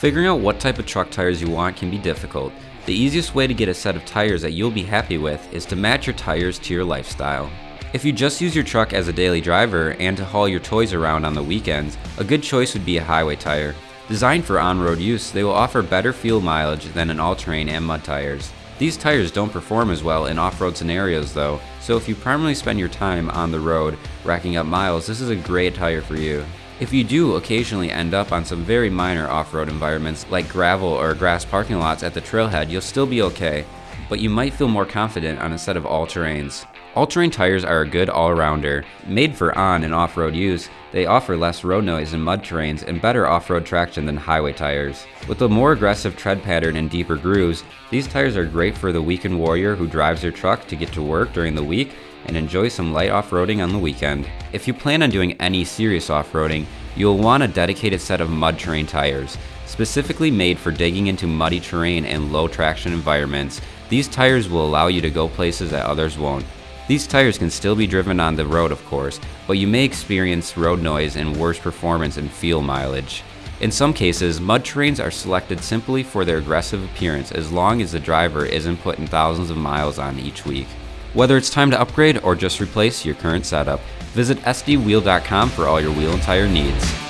Figuring out what type of truck tires you want can be difficult. The easiest way to get a set of tires that you'll be happy with is to match your tires to your lifestyle. If you just use your truck as a daily driver and to haul your toys around on the weekends, a good choice would be a highway tire. Designed for on-road use, they will offer better fuel mileage than an all-terrain and mud tires. These tires don't perform as well in off-road scenarios though, so if you primarily spend your time on the road racking up miles, this is a great tire for you. If you do occasionally end up on some very minor off-road environments like gravel or grass parking lots at the trailhead, you'll still be okay, but you might feel more confident on a set of all-terrains. All-terrain tires are a good all-rounder. Made for on and off-road use, they offer less road noise in mud terrains and better off-road traction than highway tires. With a more aggressive tread pattern and deeper grooves, these tires are great for the weekend warrior who drives their truck to get to work during the week and enjoy some light off-roading on the weekend. If you plan on doing any serious off-roading, you will want a dedicated set of mud terrain tires. Specifically made for digging into muddy terrain and low traction environments, these tires will allow you to go places that others won't. These tires can still be driven on the road of course, but you may experience road noise and worse performance and fuel mileage. In some cases, mud terrains are selected simply for their aggressive appearance as long as the driver isn't putting thousands of miles on each week. Whether it's time to upgrade or just replace your current setup, visit sdwheel.com for all your wheel and tire needs.